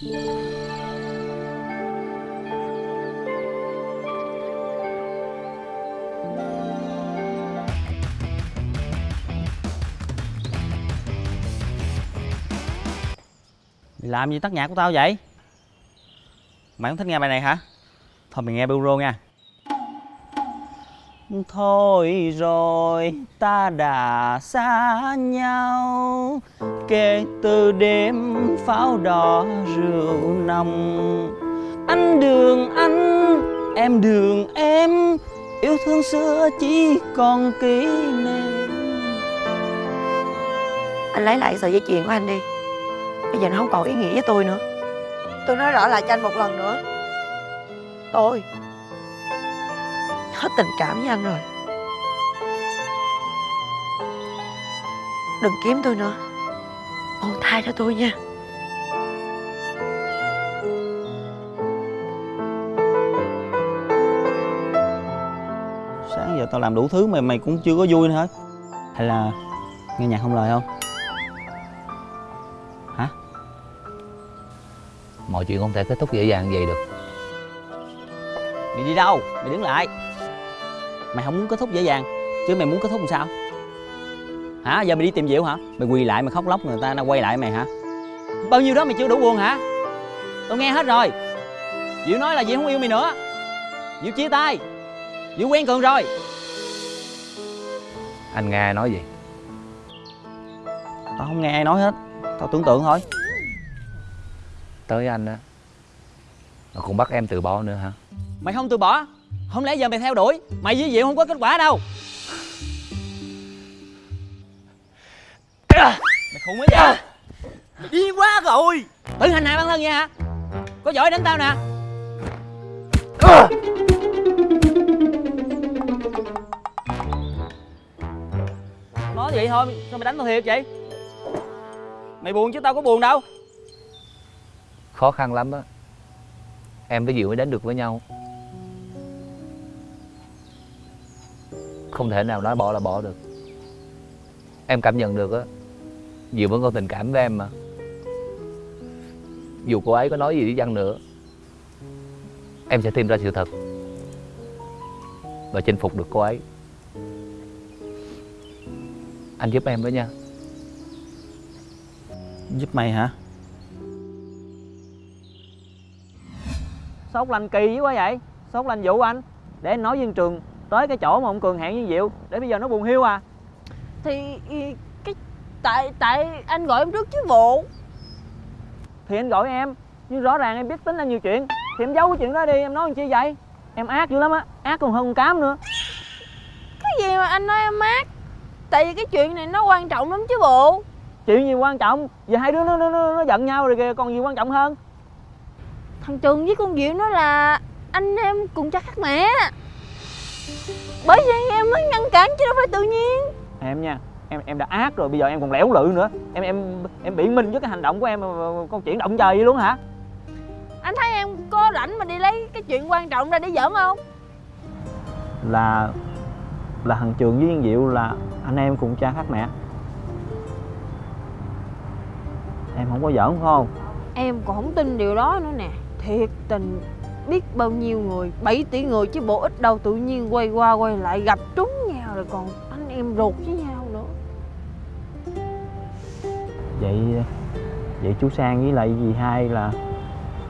Làm gì tắt nhạc của tao vậy? Mày không thích nghe bài này hả? Thôi mày nghe buro nha. Thôi rồi ta đã xa nhau. Kể từ đêm pháo đỏ rượu nồng. Anh đường anh, em đường em. Yêu thương xưa chỉ còn kỷ niệm. Anh lấy lại sợi dây chuyền của anh đi. Bây giờ nó không còn ý nghĩa với tôi nữa. Tôi nói rõ lại cho anh một lần nữa. Tôi Hết tình cảm với anh rồi. Đừng kiếm tôi nữa. Buông tha cho tôi nha. Sáng giờ tao làm đủ thứ mà mày cũng chưa có vui nữa hết Hay là nghe nhạc không lời không? Hả? Mọi chuyện không thể kết thúc dễ dàng vậy được. Mày đi đâu? Mày đứng lại Mày không muốn kết thúc dễ dàng Chứ mày muốn kết thúc làm sao? Hả? Giờ mày đi tìm Diệu hả? Mày quỳ lại mày khóc lóc người ta nó quay lại mày hả? Bao nhiêu đó mày chưa đủ buồn hả? Tao nghe hết rồi. Diệu nói là Diệu không yêu mày nữa. Diệu chia tay. Diệu quen Cường rồi. Anh nghe ai nói gì? Tao không nghe ai nói hết. Tao tưởng tượng thôi. Tới anh á Mà cũng bắt em từ bỏ nữa hả? Mày không từ bỏ Không lẽ giờ mày theo đuổi? Mày với Diệu không có kết quả đâu. Mày khùng quá vậy. Mày điên quá rồi. Tự hành hạ bản thân vậy hả? Có giỏi đánh tao nè. Nói vậy thôi Sao mày đánh tao thiệt vậy? Mày buồn chứ tao có buồn đâu. Khó khăn lắm á. Em với Diệu mới đến được với nhau Không thể nào nói bỏ là bỏ được. Em cảm nhận được á Diệu vẫn còn tình cảm với em mà. Dù cô ấy có nói gì đi chăng nữa Em sẽ tìm ra sự thật Và chinh phục được cô ấy. Anh giúp em với nha. Giúp mày hả? Sốt lành kỳ quá vậy. Sốt lành vụ anh. Để anh nói với trường Tới cái chỗ mà ông Cường hẹn với Diệu Để bây giờ nó buồn hiu à. Thì cái tại tại anh gọi em trước chứ bộ. Thì anh gọi em Nhưng rõ ràng em biết tính là nhiều chuyện. Thì em giấu cái chuyện đó đi Em nói làm chi vậy? Em ác dữ lắm á Ác còn hơn con cám nữa. Cái gì mà anh nói em mát tại vì cái chuyện này nó quan trọng lắm chứ bộ. Chuyện gì quan trọng? Giờ hai đứa nó, nó, nó, nó giận nhau rồi kìa Còn gì quan trọng hơn? Thằng trường với con diệu nói là anh em cùng cha khác mẹ bởi vậy em mới ngăn cản chứ đâu phải tự nhiên. Em nha Em em đã ác rồi Bây giờ em còn lẻo lự nữa. Em em em biện minh với cái hành động của em Con chuyện động trời vậy luôn hả? Anh thấy em có rảnh mà đi lấy cái chuyện quan trọng ra để giỡn không? Là Là thằng Trường với Yên Diệu là Anh em cùng cha khác mẹ. Em không có giỡn phải không? Em còn không tin điều đó nữa nè. Thiệt tình biết bao nhiêu người 7 tỷ người chứ bộ ít đâu, tự nhiên quay qua quay lại gặp trúng nhau rồi còn anh em ruột với nhau nữa. Vậy Vậy chú Sang với lại dì hai là,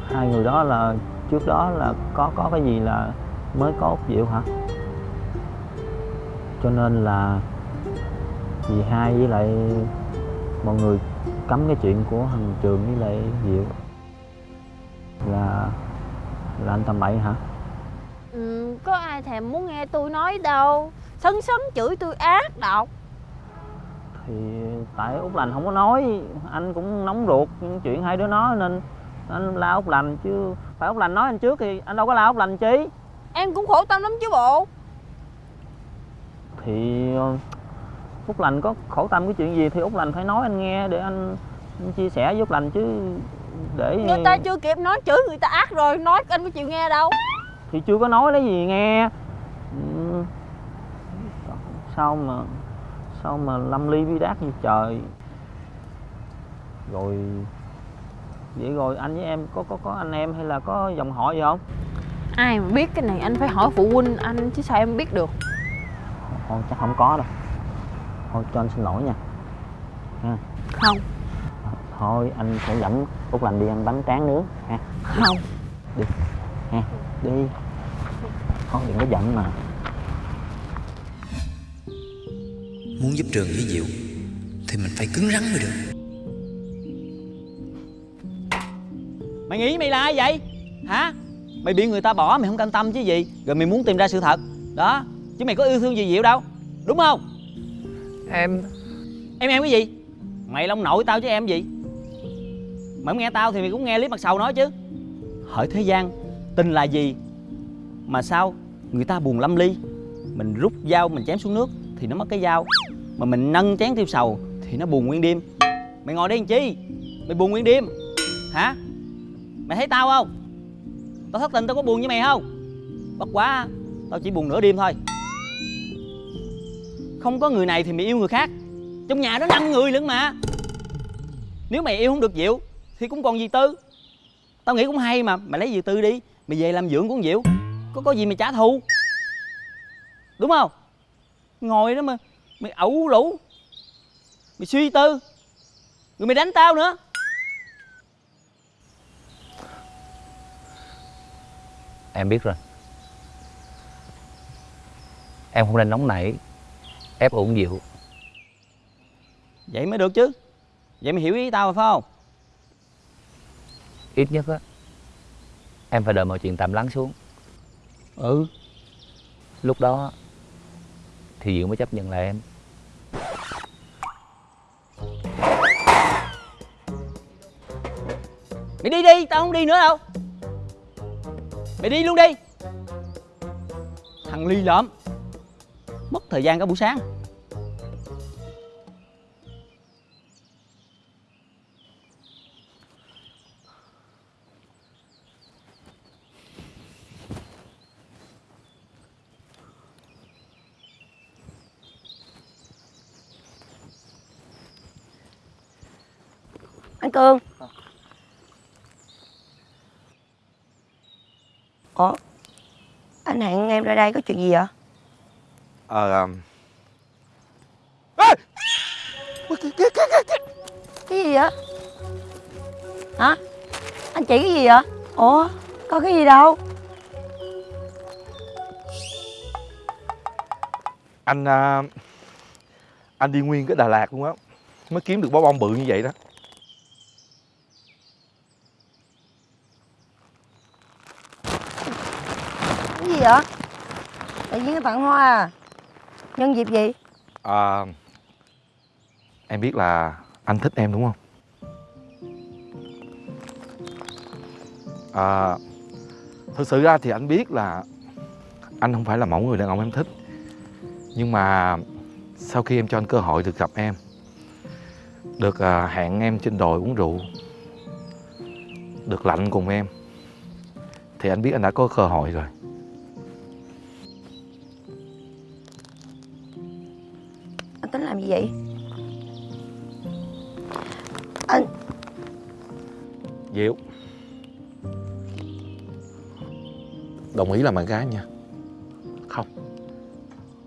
Hai người đó là, Trước đó là có có cái gì là Mới có Út Diệu hả? Cho nên là Dì hai với lại Mọi người cấm cái chuyện của thằng Trường với lại Diệu. Là là anh tầm bậy hả? Ừ, có ai thèm muốn nghe tôi nói đâu. Sấn sấn chửi tôi ác độc. Thì tại Út Lành không có nói. Anh cũng nóng ruột chuyện hai đứa nó Nên anh la Út Lành chứ. Phải Út Lành nói anh trước thì anh đâu có la Út Lành chi. Em cũng khổ tâm lắm chứ bộ. Thì ờ, Út Lành có khổ tâm cái chuyện gì thì Út Lành phải nói anh nghe để anh, anh chia sẻ với Út Lành chứ để người ta chưa kịp nói chửi người ta ác rồi nói anh có chịu nghe đâu. Thì chưa có nói lấy gì nghe. Ừ. sao mà sao mà lâm ly bi đát như trời. Rồi vậy rồi anh với em có có có anh em hay là có dòng họ gì không? Ai mà biết cái này anh phải hỏi phụ huynh anh chứ sao em biết được. Thôi chắc không có đâu. Thôi cho anh xin lỗi nha. Không thôi anh sẽ dẫn út lành đi ăn bánh tráng nướng ha. Không. Đi thôi đừng có giận mà. Muốn giúp Trường với Diệu Thì mình phải cứng rắn mới được. Mày nghĩ mày là ai vậy? Hả? Mày bị người ta bỏ mày không cam tâm chứ gì. Rồi mày muốn tìm ra sự thật. Đó chứ mày có yêu thương gì diệu đâu. Đúng không? Em. Em em cái gì? Mày là ông nội tao chứ em gì mày không nghe tao thì mày cũng nghe lý mặt sầu nói chứ. Hỏi thế gian tình là gì? Mà sao người ta buồn lâm ly? Mình rút dao, mình chém xuống nước thì nó mất cái dao. Mà mình nâng chén tiêu sầu thì nó buồn nguyên đêm. Mày ngồi đây làm chi? Mày buồn nguyên đêm. Hả? Mày thấy tao không? Tao thất tình tao có buồn với mày không? Bất quá, tao chỉ buồn nửa đêm thôi. Không có người này thì mày yêu người khác. Trong nhà đó năm người lẫn mà. Nếu mày yêu không được diệu thì cũng còn dì tư. Tao nghĩ cũng hay mà mày lấy dì tư đi mày về làm dưỡng của con diệu có có gì mày trả thù. Đúng không? Ngồi đó mà mày ẩu lũ. Mày suy tư. Rồi mày đánh tao nữa. Em biết rồi. Em không nên nóng nảy Ép uổng Diệu vậy mới được chứ. Vậy mày hiểu ý tao rồi phải không Ít nhất á Em phải đợi mọi chuyện tạm lắng xuống. Ừ. Lúc đó Thì Diệu mới chấp nhận lại em. Mày đi đi tao không đi nữa đâu. Mày đi luôn đi. Thằng ly lợm mất thời gian cả buổi sáng anh cương ủa? Anh hẹn em ra đây có chuyện gì vậy? Ờ cái gì vậy? Hả? Anh chỉ cái gì vậy? Ủa? Có cái gì đâu. Anh à, anh đi nguyên cái Đà Lạt luôn á mới kiếm được bó bông bự như vậy đó vậy? Tự nhiên tặng hoa à? Nhân dịp gì? À, em biết là anh thích em đúng không? À, thực sự ra thì anh biết là anh không phải là mẫu người đàn ông em thích. Nhưng mà sau khi em cho anh cơ hội được gặp em được à, hẹn em trên đồi uống rượu được lạnh cùng em thì anh biết anh đã có cơ hội rồi. Làm gì vậy? Anh Diệu. Đồng ý làm bạn gái nha. Không.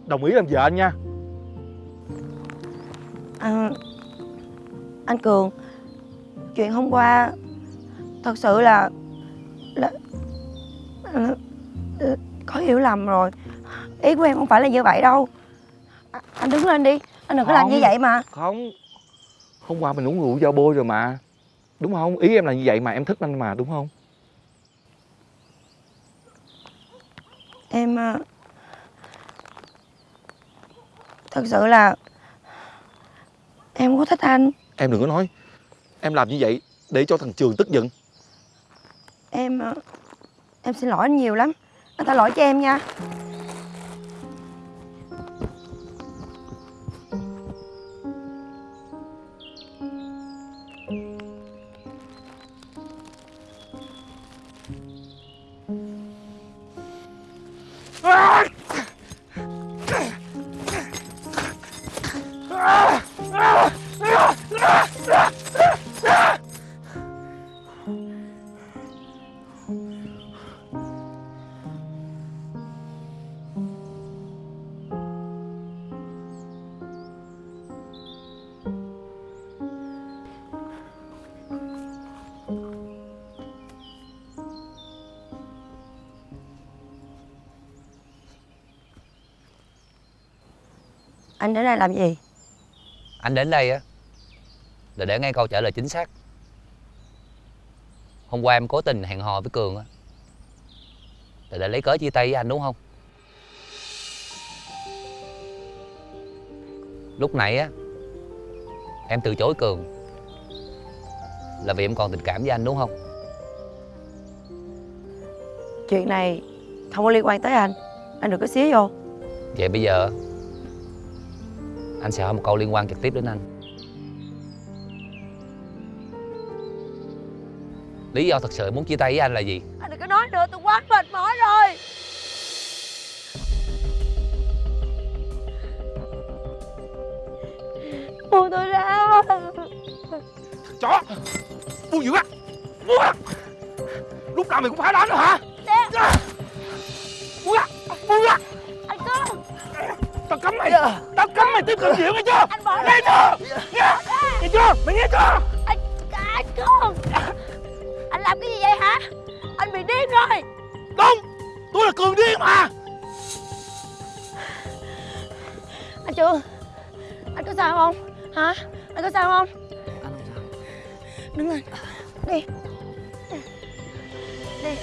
Đồng ý làm vợ anh nha. À, anh cường chuyện hôm qua thật sự là là, là, là có hiểu lầm rồi. Ý của em không phải là như vậy đâu. À, anh đứng lên đi anh đừng có làm như vậy mà. Không. Hôm qua mình uống rượu giao bôi rồi mà. Đúng không? Ý em là như vậy mà em thích anh mà đúng không? em à, thật sự là em có thích anh. Em đừng có nói. Em làm như vậy để cho thằng Trường tức giận. Em à, em xin lỗi anh nhiều lắm. Anh tha lỗi cho em nha Anh đến đây làm gì? Anh đến đây á Là để nghe câu trả lời chính xác. Hôm qua em cố tình hẹn hò với Cường á. Là để lấy cớ chia tay với anh đúng không? Lúc nãy á Em từ chối Cường Là vì em còn tình cảm với anh đúng không? Chuyện này không có liên quan tới anh. Anh đừng có xía vô. Vậy bây giờ Anh sẽ hỏi một câu liên quan trực tiếp đến anh. Lý do thật sự muốn chia tay với anh là gì? Anh đừng có nói nữa tôi quá mệt mỏi rồi. Buông tôi ra. Chó! Buông dữ á Buông á Lúc nào mày cũng phải đánh nữa hả? Buông á Buông á Anh Cương Tao cấm mày! Cấm mày tiếp cận chuyện nghe chưa Anh bỏ Nghe chưa? Nghe. Nghe chưa? Mày nghe chưa? Anh, anh Cương Anh làm cái gì vậy hả? Anh bị điên rồi. Đúng Tôi là Cường điên mà. Anh Trương Anh có sao không? Hả? Anh có sao không? Anh không sao? Đứng lên. Đi. Đi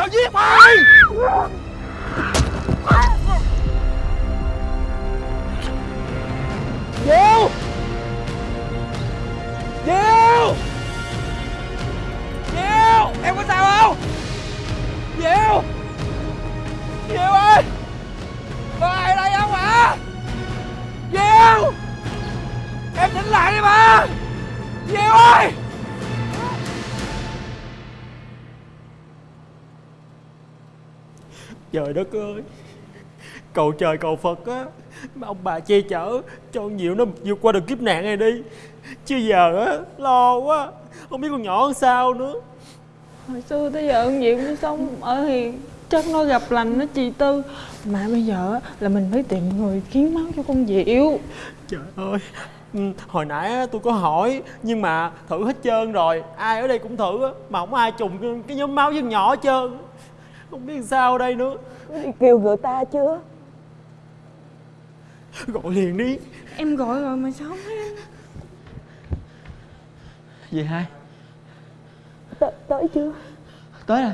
Tao giết mày Diệu Diệu Trời đất ơi. Cầu trời cầu Phật á mà Ông bà che chở Cho con Diệu nó vượt qua được kiếp nạn này đi. Chứ giờ á Lo quá Không biết con nhỏ làm sao nữa. Hồi xưa tới giờ con Diệu nó sống ở hiền Chắc nó gặp lành nó chị Tư. Mà bây giờ á, là mình phải tìm người hiến máu cho con Diệu. Trời ơi. Ừ, Hồi nãy á, tôi có hỏi Nhưng mà thử hết trơn rồi. Ai ở đây cũng thử á Mà không ai trùng cái, cái nhóm máu với con nhỏ hết trơn Không biết sao ở đây nữa. Đi kêu người ta chưa Gọi liền đi. Em gọi rồi mà sao không thấy Gì hai? T- Tới chưa? Tới rồi.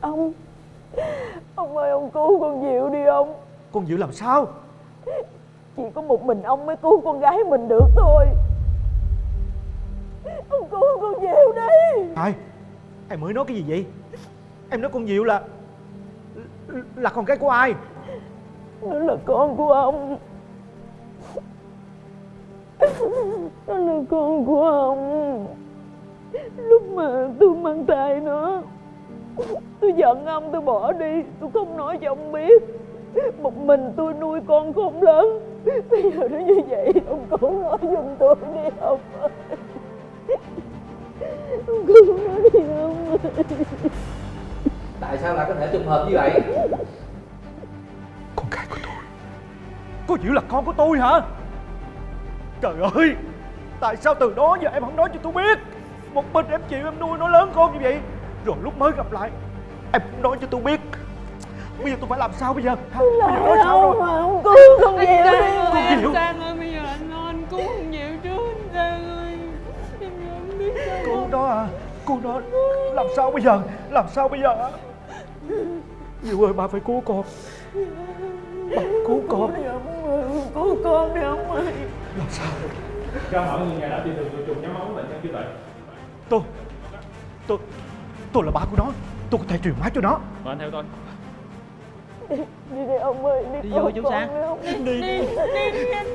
Ông Ông ơi ông cứu con Diệu đi ông. Con Diệu làm sao? Chỉ có một mình ông mới cứu con gái mình được thôi. Ông cứu con Diệu đi. Ai Em mới nói cái gì vậy? Em nói con Diệu là Là con cái của ai? Nó là con của ông. Nó là con của ông. Lúc mà tôi mang thai nó, Tôi giận ông, tôi bỏ đi. Tôi không nói cho ông biết. Một mình tôi nuôi con không lớn. Bây giờ nó như vậy, Ông cũng nói giùm tôi đi, ông ơi. Ông cứu nó đi ông ơi Tại sao lại có thể trùng hợp như vậy? Con gái của tôi. Cô Diệu là con của tôi hả? Trời ơi Tại sao từ đó giờ em không nói cho tôi biết? Một mình em chịu em nuôi nó lớn con như vậy. Rồi lúc mới gặp lại Em không nói cho tôi biết. Bây giờ tôi phải làm sao bây giờ? Hả? Bây giờ nói sao rồi? cứu con Diệu đi Con Diệu. Sang ơi bây giờ anh lo anh cứu Cô đó à Cô đó Làm sao bây giờ Làm sao bây giờ hả? Diệu ơi bà phải cứu con Bà cứu con Cứu con đi ông ơi Làm sao Cho hỏi người nhà đã tìm được người trùng nhóm máu của bệnh nhân chưa vậy? Tôi Tôi Tôi là ba của nó Tôi có thể truyền máu cho nó Mời anh theo tôi. Đi đi ông ơi Đi, Đi vô chú Sang. đi. Đi đi đi đi anh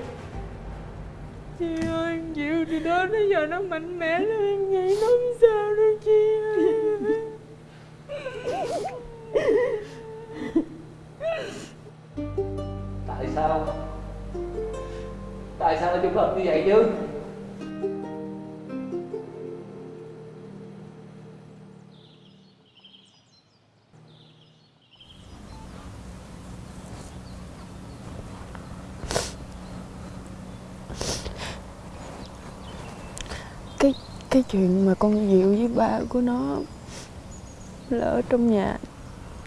Chị ơi, chịu thì đó tới giờ nó mạnh mẽ lên nghĩ nó không sao đâu, chị ơi. Tại sao? Tại sao nó trùng hợp như vậy chứ? Cái chuyện mà con Diệu với ba của nó là ở trong nhà.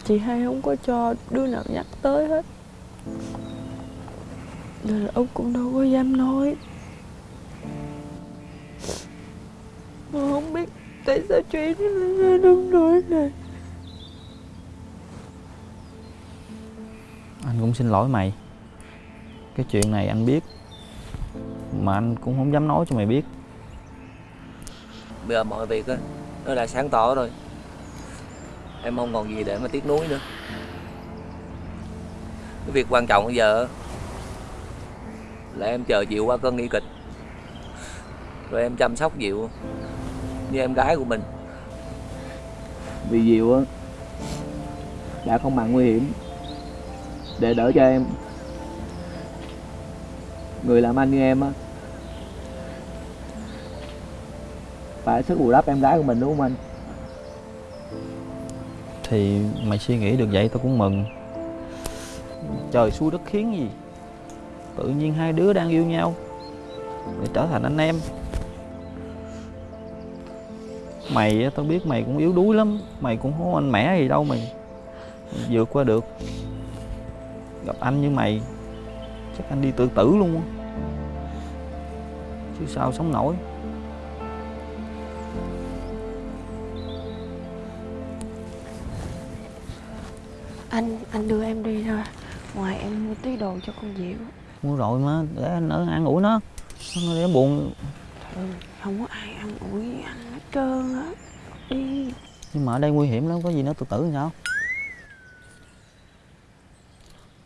Chị hai không có cho đứa nào nhắc tới hết. Nên là ông cũng đâu có dám nói. Mà không biết tại sao chuyện nó lại ra nỗi này. Anh cũng xin lỗi mày. Cái chuyện này anh biết, mà anh cũng không dám nói cho mày biết. Bây giờ mọi việc Nó đã sáng tỏ rồi. Em không còn gì để mà tiếc nuối nữa. Cái việc quan trọng bây giờ Là em chờ Diệu qua cơn nguy kịch. Rồi em chăm sóc Diệu Như em gái của mình. Vì Diệu á, Đã không màng nguy hiểm Để đỡ cho em. Người làm anh như em á Phải sức bù đắp em gái của mình, đúng không anh? thì mày suy nghĩ được vậy tao cũng mừng. Trời, xui đất khiến gì? Tự nhiên hai đứa đang yêu nhau để trở thành anh em. Mày tao biết mày cũng yếu đuối lắm, mày cũng không anh mẻ mẽ gì đâu mày. Vượt qua được. Gặp anh như mày, chắc anh đi tự tử luôn chứ sao sống nổi. Anh anh đưa em đi thôi. Ngoài em mua tí đồ cho con Diệu. Mua rồi mà để anh ở ăn ủi nó nó để nó buồn. Ừ, không có ai ăn ủi anh hết trơn á. Đi. Nhưng mà ở đây nguy hiểm lắm có gì nó tự tử thì sao?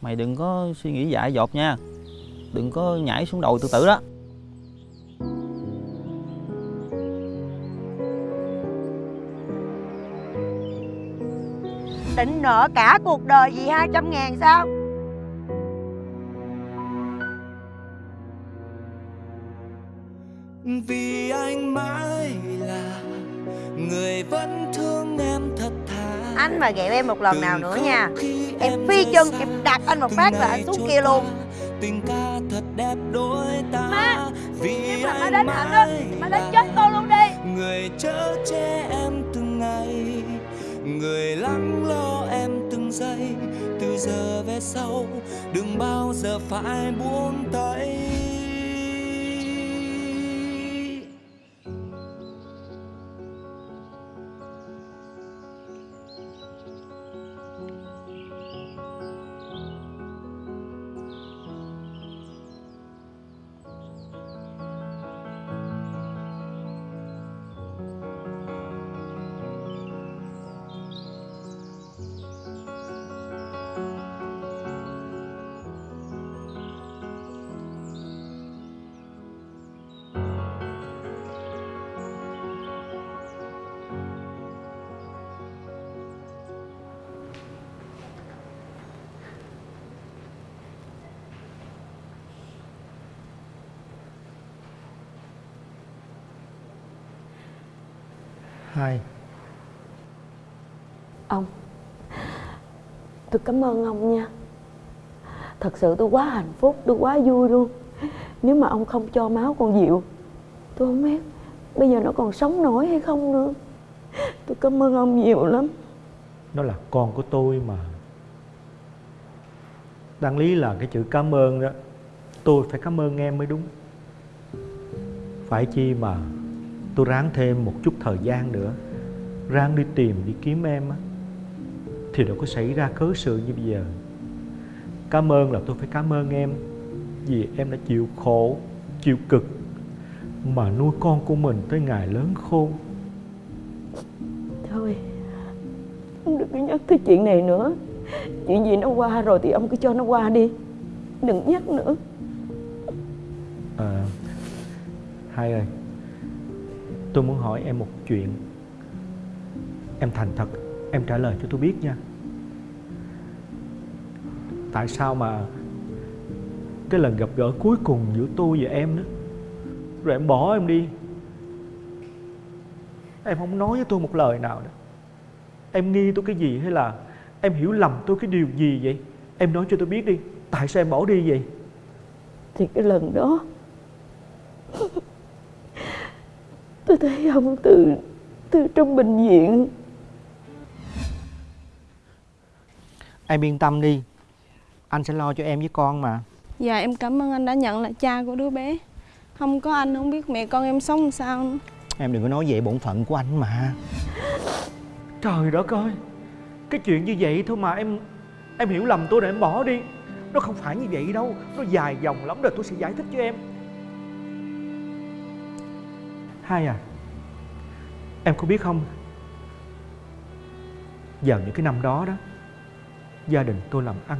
Mày đừng có suy nghĩ dại dột nha. Đừng có nhảy xuống đồi tự tử đó Định nợ cả cuộc đời vì 200 ngàn sao? Vì anh mãi là người vẫn thương em thật thà. Anh mà ghẹo em một lần nào nữa nha. Em phi chân em xa, đạp anh một phát là anh xuống kia luôn. Tình ca thật đẹp đôi ta. Má, vì Nếu mà đánh hạnh Má đánh là chết con luôn đi. người chở che em người lắng lo em từng giây, từ giờ về sau, đừng bao giờ phải buông tay. Hai. Ông tôi cảm ơn ông nha. Thật sự tôi quá hạnh phúc tôi quá vui luôn. Nếu mà ông không cho máu con Diệu tôi không biết bây giờ nó còn sống nổi hay không nữa. Tôi cảm ơn ông nhiều lắm. Nó là con của tôi mà. Đáng lý là cái chữ cảm ơn đó Tôi phải cảm ơn em mới đúng. Phải chi mà Tôi ráng thêm một chút thời gian nữa. Ráng đi tìm đi kiếm em á. Thì đâu có xảy ra cớ sự như bây giờ. Cảm ơn là tôi phải cảm ơn em Vì em đã chịu khổ Chịu cực Mà nuôi con của mình tới ngày lớn khôn. Thôi ông đừng có nhắc tới chuyện này nữa. Chuyện gì nó qua rồi thì ông cứ cho nó qua đi. Đừng nhắc nữa. À, hai ơi Tôi muốn hỏi em một chuyện. Em thành thật, Em trả lời cho tôi biết nha. Tại sao mà Cái lần gặp gỡ cuối cùng giữa tôi và em đó, Rồi em bỏ em đi? Em không nói với tôi một lời nào đó. Em nghi tôi cái gì hay là Em hiểu lầm tôi cái điều gì vậy? Em nói cho tôi biết đi, Tại sao em bỏ đi vậy? Thì cái lần đó tôi thấy ông từ từ trong bệnh viện. Em yên tâm đi. Anh sẽ lo cho em với con mà. Dạ em cảm ơn anh đã nhận là cha của đứa bé. Không có anh không biết mẹ con em sống sao. Nữa Em đừng có nói vậy bổn phận của anh mà. Trời đất ơi Cái chuyện như vậy thôi mà em Em hiểu lầm tôi để em bỏ đi. Nó không phải như vậy đâu Nó dài dòng lắm rồi tôi sẽ giải thích cho em Hai à? Em có biết không? Vào những cái năm đó đó, Gia đình tôi làm ăn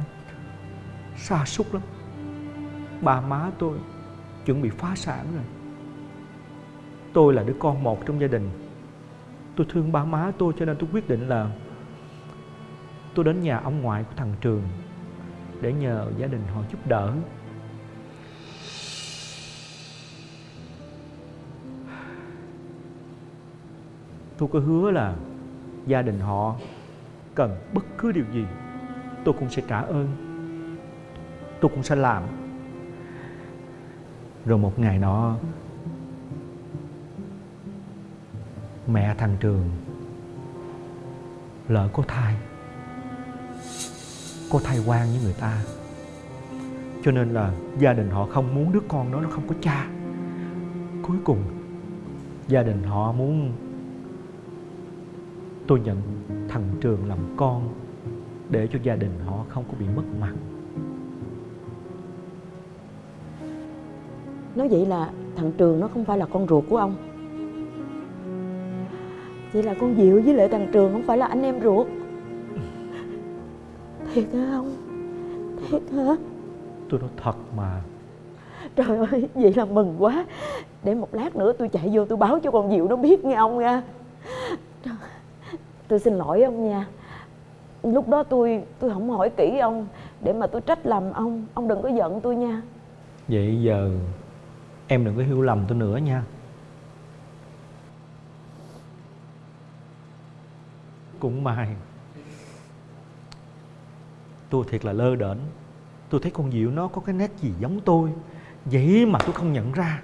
xa xúc lắm. Ba má tôi chuẩn bị phá sản rồi. Tôi là đứa con một trong gia đình. Tôi thương ba má tôi cho nên tôi quyết định là Tôi đến nhà ông ngoại của thằng Trường Để nhờ gia đình họ giúp đỡ. Tôi có hứa là gia đình họ cần bất cứ điều gì, Tôi cũng sẽ trả ơn, Tôi cũng sẽ làm. Rồi một ngày nọ, Mẹ thằng Trường Lỡ có thai Có thai quan với người ta. Cho nên là gia đình họ không muốn đứa con đó nó không có cha. Cuối cùng Gia đình họ muốn Tôi nhận thằng Trường làm con Để cho gia đình họ không có bị mất mặt. Nói vậy là thằng Trường nó không phải là con ruột của ông. Vậy là con Diệu với lại thằng Trường không phải là anh em ruột. Thiệt hả ông? Thiệt hả? Tôi nói thật mà. Trời ơi, vậy là mừng quá. Để một lát nữa tôi chạy vô tôi báo cho con Diệu nó biết nghe ông nha Tôi xin lỗi ông nha. Lúc đó tôi tôi không hỏi kỹ ông Để mà tôi trách lầm ông. Ông đừng có giận tôi nha. Vậy giờ em đừng có hiểu lầm tôi nữa nha. Cũng may. Tôi thiệt là lơ đễnh. Tôi thấy con Diệu nó có cái nét gì giống tôi. Vậy mà tôi không nhận ra.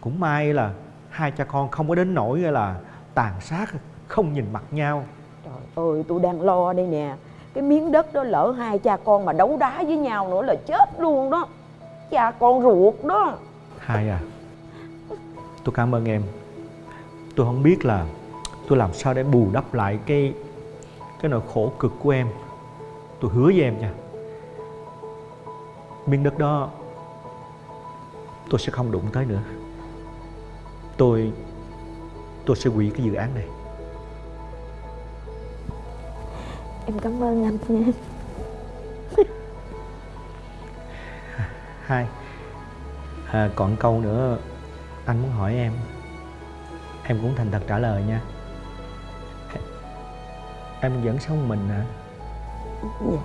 Cũng may là Hai cha con không có đến nỗi là Tàn sát không nhìn mặt nhau. Trời ơi tôi đang lo đây nè. Cái miếng đất đó lỡ hai cha con mà đấu đá với nhau nữa là chết luôn đó. Cha con ruột đó. Hai à Tôi cảm ơn em. Tôi không biết là Tôi làm sao để bù đắp lại cái Cái nỗi khổ cực của em. Tôi hứa với em nha. Miếng đất đó Tôi sẽ không đụng tới nữa. Tôi Tôi sẽ hủy cái dự án này Em cảm ơn anh nha. Hai. À, Còn câu nữa Anh muốn hỏi em. Em cũng thành thật trả lời nha. Em vẫn sống mình hả? Dạ.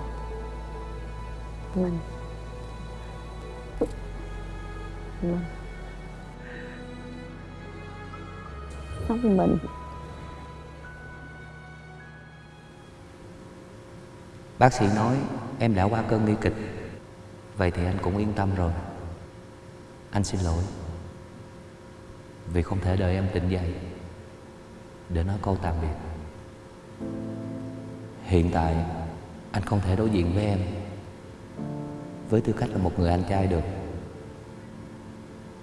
Mình. Mình. Sống mình Bác sĩ nói, em đã qua cơn nguy kịch. Vậy thì anh cũng yên tâm rồi. Anh xin lỗi. Vì không thể đợi em tỉnh dậy Để nói câu tạm biệt. Hiện tại, Anh không thể đối diện với em Với tư cách là một người anh trai được.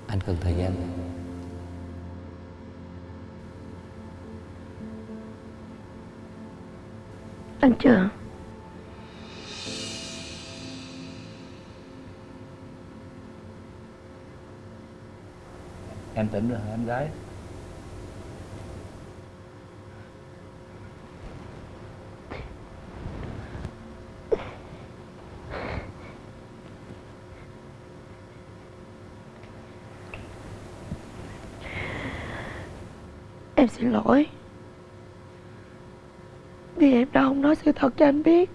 Anh cần thời gian. Anh Trường Em tỉnh rồi em gái? Em xin lỗi. Vì em đã không nói sự thật cho anh biết.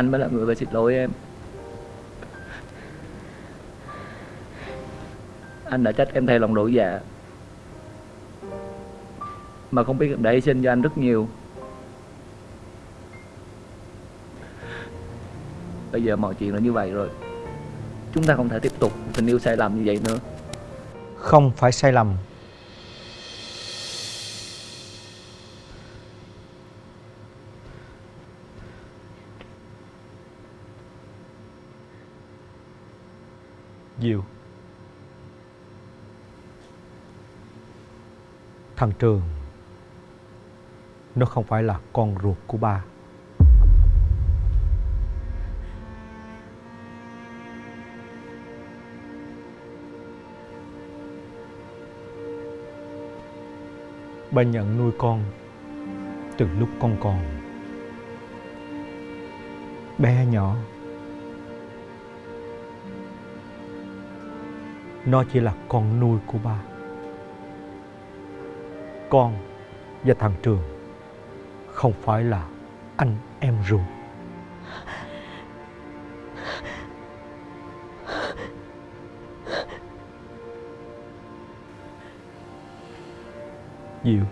Anh mới là người phải xin lỗi em. Anh đã trách em thay lòng đổi dạ. Mà không biết em đã hy sinh cho anh rất nhiều. Bây giờ mọi chuyện là như vậy rồi. Chúng ta không thể tiếp tục tình yêu sai lầm như vậy nữa. Không phải sai lầm. Diệu Thằng Trường, Nó không phải là con ruột của ba Ba nhận nuôi con từ lúc con còn bé nhỏ. Nó chỉ là con nuôi của ba. Con và thằng Trường không phải là anh em ruột. Diệu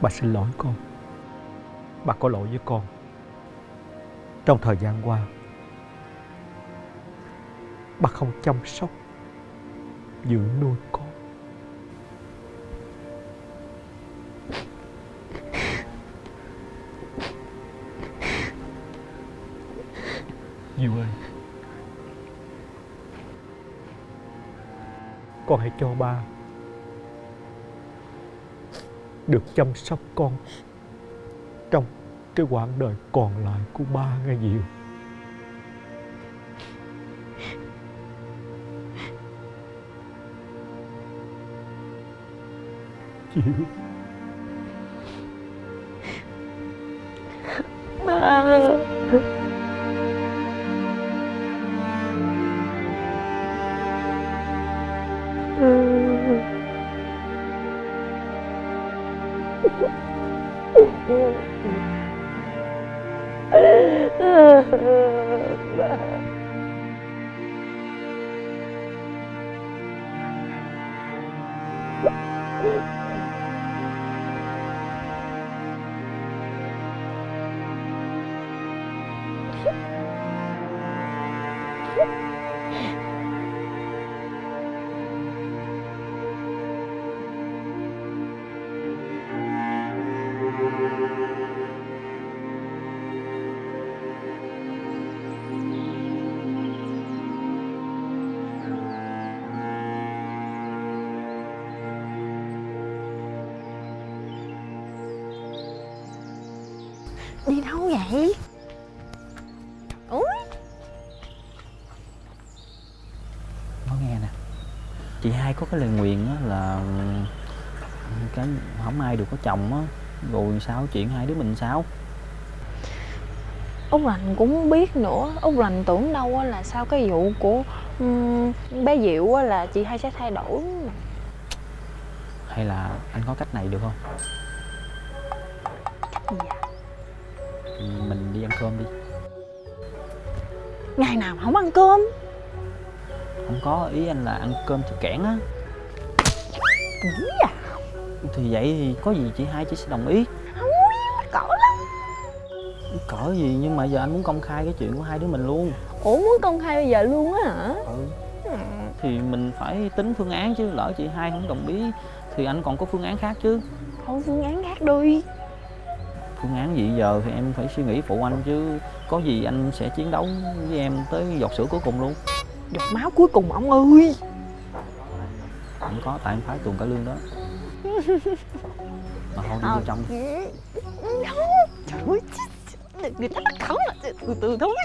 Bà xin lỗi con Bà có lỗi với con Trong thời gian qua Bà không chăm sóc Dưỡng nuôi con Diệu ơi Con hãy cho ba được chăm sóc con trong cái quãng đời còn lại của ba nghe Diệu. Ba Ba Hai có cái lời nguyền á là ừ, cái không ai được có chồng á rồi sao chuyện hai đứa mình sao? Út Lành cũng không biết nữa. Út Lành tưởng đâu á là sau cái vụ của ừm, bé Diệu á là chị hai sẽ thay đổi. Hay là anh có cách này được không? Gì à? Ừ, mình đi ăn cơm đi. Ngày nào mà không ăn cơm không có ý anh là ăn cơm thì kẽn á. À? Thì vậy thì có gì chị hai chị sẽ đồng ý. Không cỡ lắm. Cỡ gì nhưng mà giờ anh muốn công khai cái chuyện của hai đứa mình luôn. Ủa muốn công khai bây giờ luôn á hả? Ừ. thì mình phải tính phương án chứ lỡ chị hai không đồng ý thì anh còn có phương án khác chứ. Thôi phương án khác đi. Phương án gì giờ thì em phải suy nghĩ phụ anh chứ. Có gì anh sẽ chiến đấu với em tới giọt sữa cuối cùng luôn Giọt máu cuối cùng ông ơi. Không có tại em phái tuần cả lương đó. Mà thôi đi vô trong. Đi. Trời ơi Người ta bắt khẩn là từ từ thôi.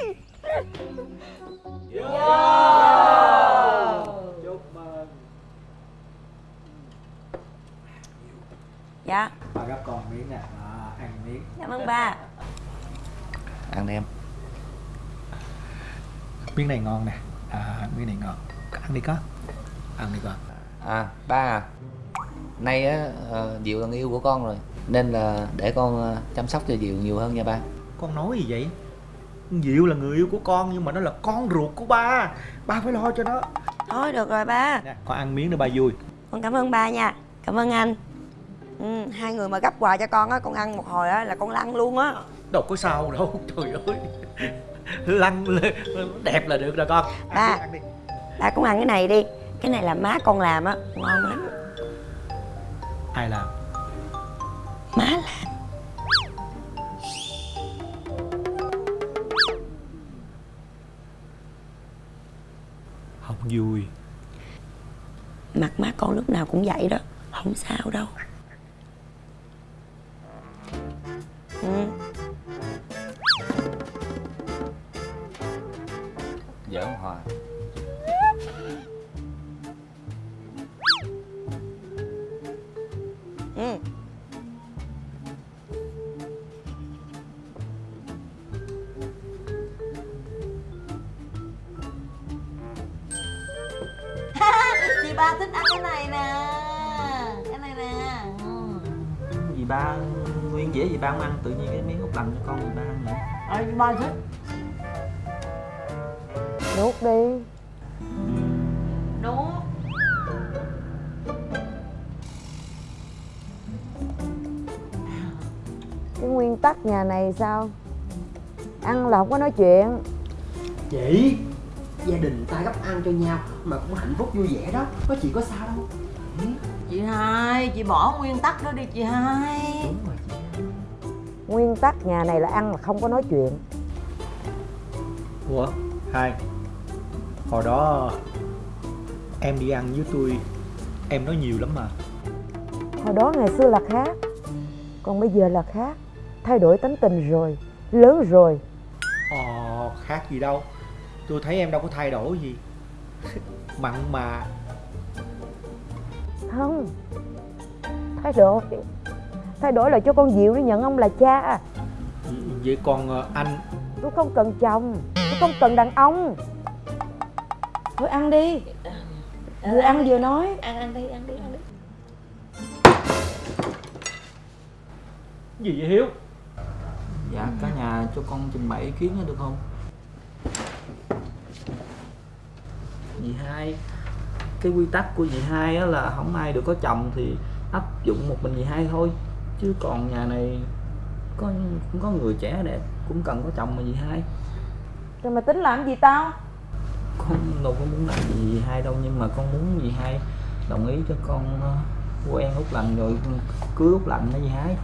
Dạ. Bà gấp con miếng nè, ăn miếng. Cảm ơn ba. Ăn đi em. Miếng này ngon nè à, Miếng này ngon Ăn đi con Ăn đi con À ba à. Nay á ờ, Diệu là người yêu của con rồi Nên là để con ờ, chăm sóc cho Diệu nhiều hơn nha ba. Con nói gì vậy? Diệu là người yêu của con nhưng mà nó là con ruột của ba. Ba phải lo cho nó. Thôi được rồi ba. Nè Con ăn miếng để ba vui. Con cảm ơn ba nha. Cảm ơn anh. Ừ, Hai người mà gấp quà cho con á Con ăn một hồi á là con lăn luôn á. Đâu có sao đâu Trời ơi lăn đẹp là được rồi con. Ba. ăn đi, ăn đi. ba cũng ăn cái này đi. Cái này là má con làm á. Ngon lắm. Ai làm? Má làm. Không vui. Mặt má con lúc nào cũng vậy đó. Không sao đâu này sao? Ăn là không có nói chuyện. Chị gia đình ta gấp ăn cho nhau mà cũng hạnh phúc vui vẻ đó có chị có sao đâu. Chị hai chị bỏ nguyên tắc đó đi chị hai. Đúng rồi chị. Nguyên tắc nhà này là ăn là không có nói chuyện. Ủa hai hồi đó em đi ăn với tôi em nói nhiều lắm mà. Hồi đó ngày xưa là khác còn bây giờ là khác thay đổi tính tình rồi lớn rồi. Ờ, khác gì đâu. Tôi thấy em đâu có thay đổi gì. Mặn mà. Không. Thay đổi. Thay đổi là cho con diệu nó nhận ông là cha. Vậy còn ờ, anh? Tôi không cần chồng. Tôi không cần đàn ông. Thôi ăn đi. Vừa ăn vừa nói. Ăn ăn đi ăn đi ăn đi. Gì vậy Hiếu Dạ cả nhà cho con trình bày ý kiến được không? Dì hai Cái quy tắc của dì hai á là không ai được có chồng thì áp dụng một mình dì hai thôi. Chứ còn nhà này có cũng có người trẻ đẹp cũng cần có chồng mà dì hai. Rồi mà tính làm gì tao? Con đâu có muốn làm gì dì hai đâu nhưng mà con muốn dì hai đồng ý cho con ờ, quen út lành rồi cưới út lành đó dì hai.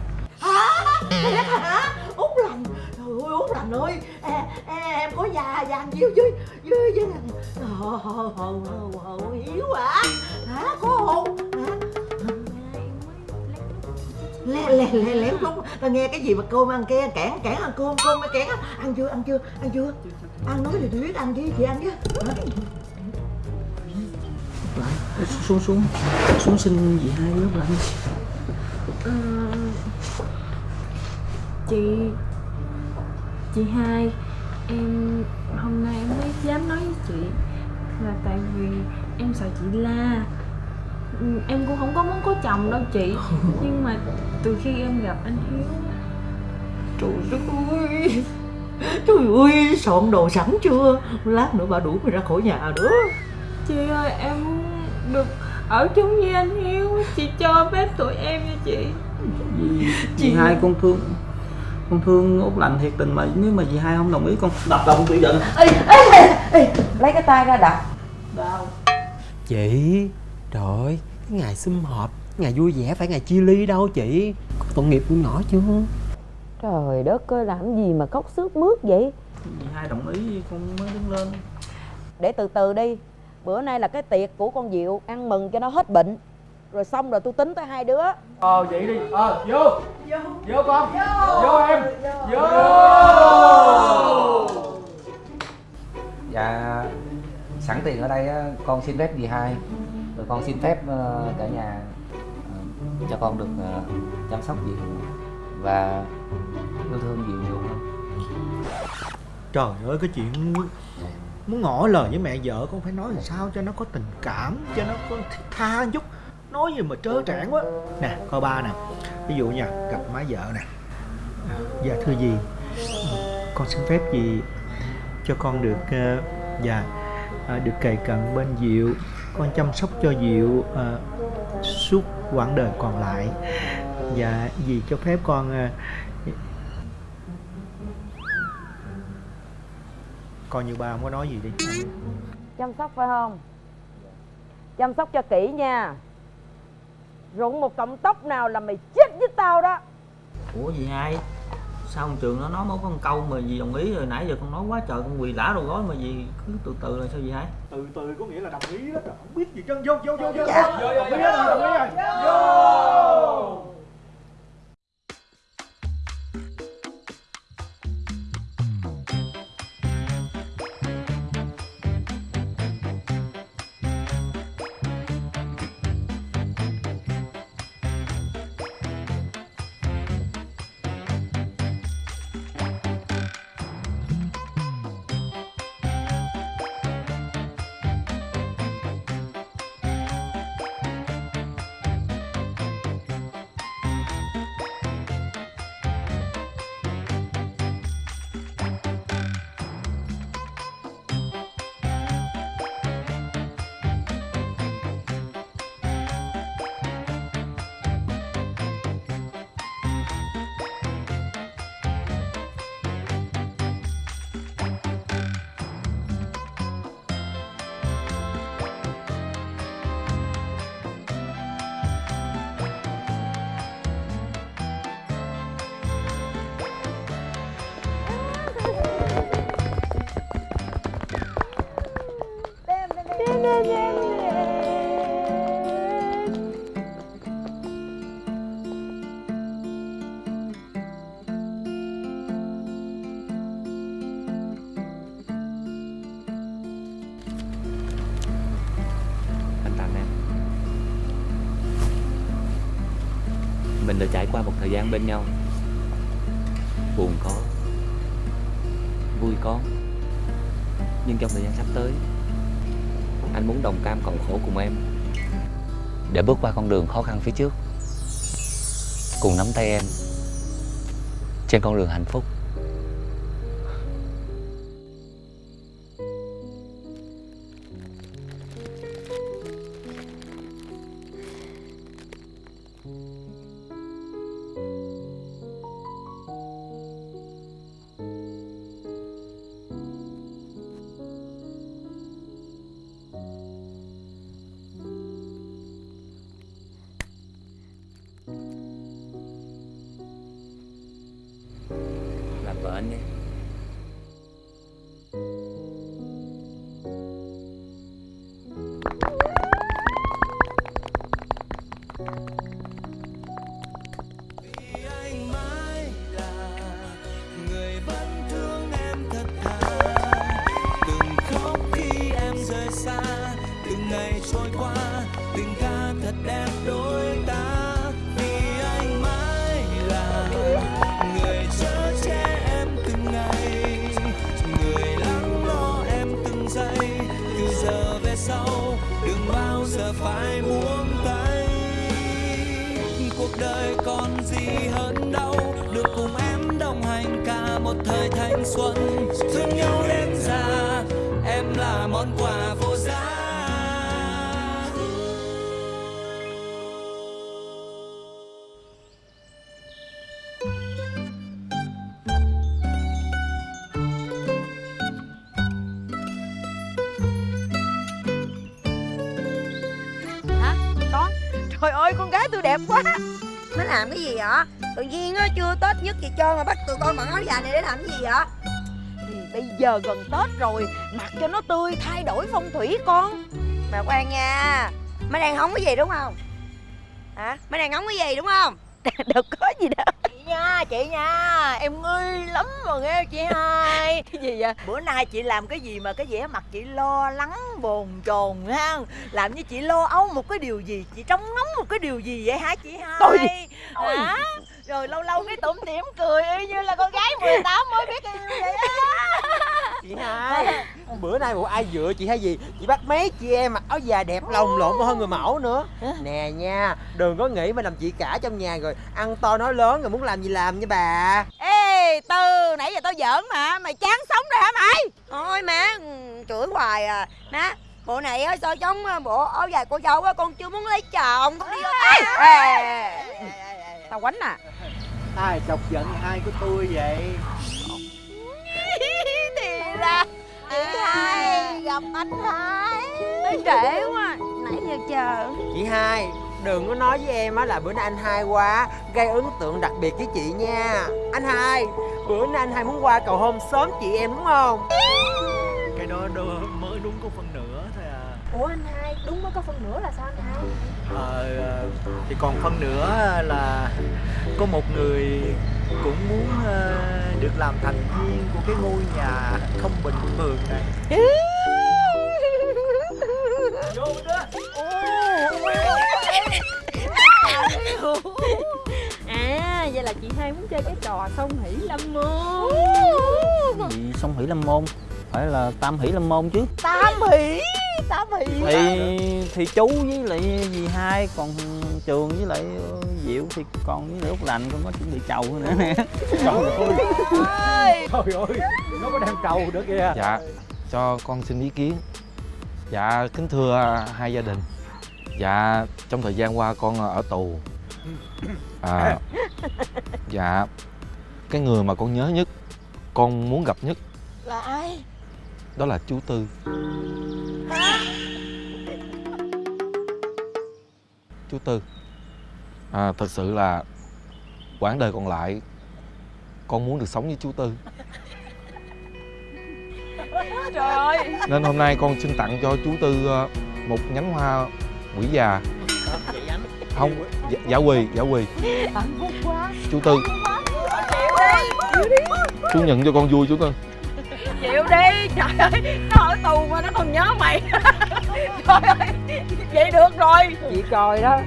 Thiệt hả? Út lành Trời ơi Út lành ơi. Em, em có già vàng nhiêu với với với Hồ hồ hồ hồ hồ hiếu hả? Hả có hồn? Hả? lẹ lẹ lẹ lẹ lúc ta nghe cái gì mà cơm ăn kia cản cản ăn cơm cơm mới cản ăn chưa ăn chưa ăn chưa? Ăn nói thì tôi biết ăn chứ chị ăn chứ xuống xuống. Xuống xin dì hai út lành Ờ, chị chị hai em hôm nay em mới dám nói với chị là tại vì em sợ chị la. Em cũng không có muốn có chồng đâu chị nhưng mà từ khi em gặp anh hiếu Trời ơi Trời ơi soạn đồ sẵn chưa? Lát nữa bà đuổi mày ra khỏi nhà nữa. Chị ơi em được ở chung với anh hiếu chị cho phép tụi em nha chị. Dì hai con thương con thương út lành thiệt tình mà nếu mà dì hai không đồng ý con đập đầu con tự giận. Ê, ê, ê, ê. lấy cái tay ra đập. Đau. Chị trời ơi cái ngày sum họp ngày vui vẻ phải ngày chia ly đâu chị? Có tội nghiệp của nhỏ chưa? Trời đất ơi làm gì mà khóc sướt mướt vậy? Dì hai đồng ý con mới đứng lên. Để từ từ đi. Bữa nay là cái tiệc của con diệu ăn mừng cho nó hết bệnh rồi xong rồi tôi tính tới hai đứa. Ờ vậy đi. Ờ vô. Vô. Con. Vô. Em. Vô. Dạ sẵn tiền ở đây á, con xin phép dì hai. Rồi con xin phép ờ, cả nhà ờ, cho con được ờ, chăm sóc dì và yêu thương dì nhiều hơn Trời ơi cái chuyện muốn, ngỏ lời với mẹ vợ con phải nói làm sao cho nó có tình cảm Cho nó có tha chút Nói gì mà trớ trẽn quá. Nè coi ba nè. Ví dụ nha gặp má vợ nè. À, Dạ thưa gì? Con xin phép gì? cho con được uh, Dạ uh, được cày cận bên Diệu. Con chăm sóc cho Diệu uh, suốt quãng đời còn lại. Dạ dì cho phép con uh, coi như ba không có nói gì đi. Chăm sóc phải không? Chăm sóc cho kỹ nha rụng một cọng tóc nào là mày chết với tao đó ủa gì hai sao ông trường nó nói một con câu mà gì đồng ý rồi nãy giờ con nói quá trời con quỳ lả đầu gối mà gì cứ từ từ là sao vậy hai từ từ có nghĩa là đồng ý đó trời không biết gì chân vô vô vô vô Dạ. vô đồng ý rồi đồng ý rồi vô thời gian bên nhau. Buồn có, Vui có. Nhưng trong thời gian sắp tới, Anh muốn đồng cam cộng khổ cùng em. Để bước qua con đường khó khăn phía trước. Cùng nắm tay em Trên con đường hạnh phúc. Đẹp quá. Nó làm cái gì vậy? Tự nhiên á chưa tết nhất gì trơn mà bắt tụi con mặc áo dài này để làm cái gì vậy? Thì bây giờ gần tết rồi mặc cho nó tươi thay đổi phong thủy con. Mà khoan nha mấy đang hóng cái gì đúng không? Hả? Mấy đang hóng cái gì đúng không? Đâu có gì đâu nha chị nha. Em nghi lắm mà nghe chị hai. Cái gì vậy? Bữa nay chị làm cái gì mà cái vẻ mặt chị lo lắng bồn chồn ha? Làm như chị lo âu một cái điều gì? Chị trông ngóng một cái điều gì vậy hả chị hai? Tôi hả rồi lâu lâu cái tủm tỉm cười y như là con gái 18 mới biết yêu vậy á. Chị hai bữa nay bộ ai dựa chị hay gì? Chị bắt mấy chị em mặc áo dài đẹp lồng lộn hơn người mẫu nữa. Nè nha đừng có nghĩ mà làm chị cả trong nhà rồi ăn to nói lớn rồi muốn làm gì làm nha bà. Ê tư nãy giờ tao giỡn mà mày chán sống rồi hả mày? Thôi má ừ, chửi hoài à. Má bộ này á so chống ờ, bộ áo dài cô dâu á con chưa muốn lấy chồng. Con đi vô tay. Tao quánh à ai chọc giận hai của tôi vậy? Thì ra gặp anh hai. Tới trễ quá Nãy giờ chờ. Chị hai Đừng có nói với em á là bữa nay anh hai qua Gây ấn tượng đặc biệt với chị nha. Anh hai Bữa nay anh hai muốn qua cầu hôn sớm chị em đúng không? Cái đó đâu mới đúng có phân nửa thôi à. Ủa anh hai, đúng mới có phân nửa là sao anh hai? Ờ, ờ, thì còn phân nửa là có một người cũng muốn ờ, được làm thành viên của cái ngôi nhà không bình thường này. Vô đó À, vậy là chị hai muốn chơi cái trò song hỷ lâm môn. Gì song hỷ lâm môn? Phải là tam hỷ lâm môn chứ. Tam hỷ Tam hỷ thì thì chú với lại dì hai còn trường với lại diệu thì còn với lại út lành con có chuẩn bị chầu nữa nè. Trời ơi. Trời ơi Nó có đang trầu nữa kìa. Dạ cho con xin ý kiến. Dạ kính thưa hai gia đình. Dạ trong thời gian qua con ở tù. À, Dạ Cái người mà con nhớ nhất Con muốn gặp nhất Là ai Đó là chú Tư. Chú Tư. À, Thật sự là quãng đời còn lại Con muốn được sống với chú Tư. Trời. Ơi Nên hôm nay con xin tặng cho chú Tư ờ, một nhánh hoa quỷ già. Không, dạ, giả quỳ, giả quỳ. Chú Tư. Chú nhận cho con vui chú Tư Chịu đi, trời ơi Nó ở tù mà nó còn nhớ mày. Trời ơi, vậy được rồi. Chị coi đó.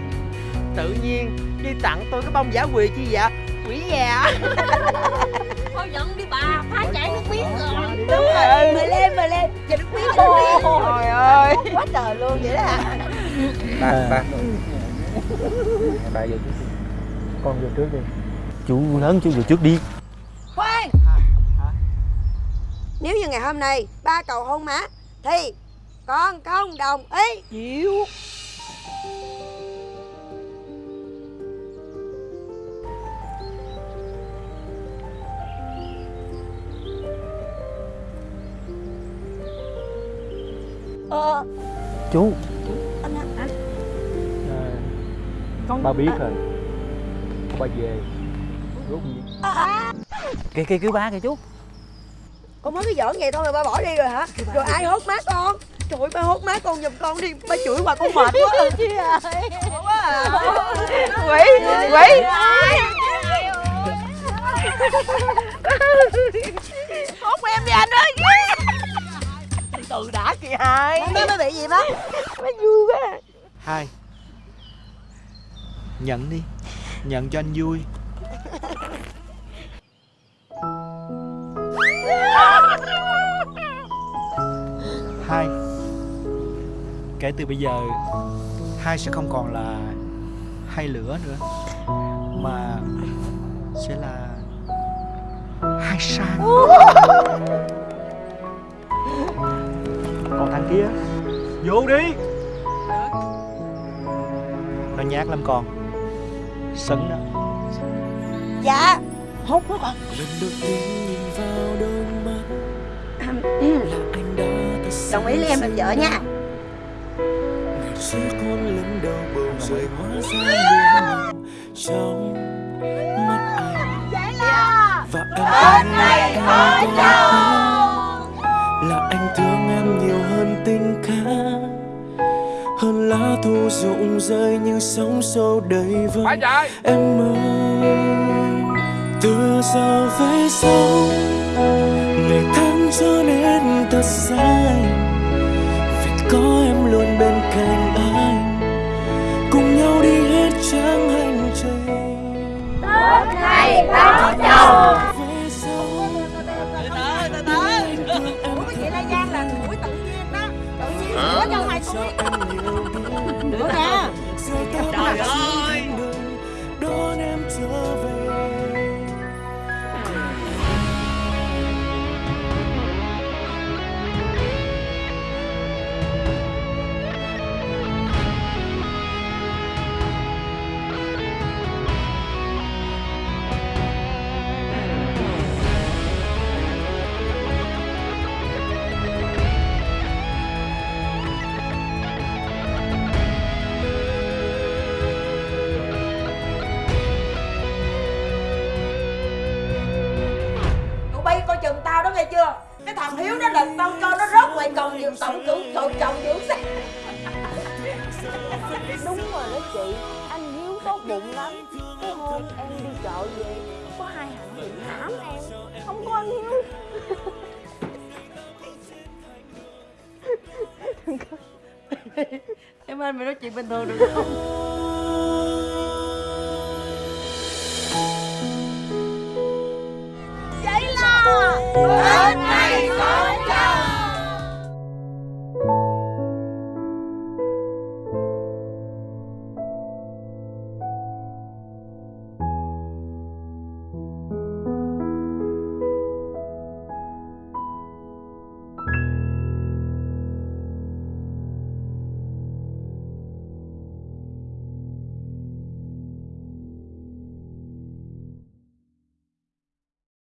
Tự nhiên đi tặng tôi cái bông giả quỳ chi vậy? Quỷ già Thôi giận đi bà, phá chảy nước miếng rồi. Đúng rồi Mời lên mời lên. Chờ nước miếng Trời ơi. Quá trời luôn vậy đó. À Ba, ba Ba vô Con vô trước đi. Chú lớn chú về trước đi Khoan Nếu như ngày hôm nay ba cầu hôn má Thì con không đồng ý? Chịu. Ờ. Chú. Anh anh Con Ba biết rồi. Ba về. Rốt gì? Kìa kìa cứu ba kìa chú Con mới cái giỡn vậy thôi mà ba bỏ đi rồi hả? Rồi ai hốt má con? Trời ơi ba hốt má con giùm con đi. Ba chửi hoài con mệt quá. Chị ơi. Quá à. Quỷ Quỷ Hốt em đi anh ơi Từ đã kìa hai. Má má bị gì má? Má vui quá. Hai. Nhận đi. Nhận cho anh vui Hai. Kể từ bây giờ Hai sẽ không còn là Hai lửa nữa Mà Sẽ là Hai sang. Còn thằng kia Vô đi. Nó nhát lắm con. Sấn đó. Dạ. Hốt nó con sự Đồng ý lấy em làm vợ nha. Trong mắt anh Vậy là và em này có chồng. Là anh thương em nhiều hơn tình ca hơn lá thu rụng rơi như sóng sâu đầy vơi. Em ơi từ giờ về sau trở nên thật dài. Vì có em luôn bên cạnh anh cùng nhau đi hết chặng hành trình. Bên này có chồng. Về sau Từ từ lên mình mày nói chuyện bình thường được không?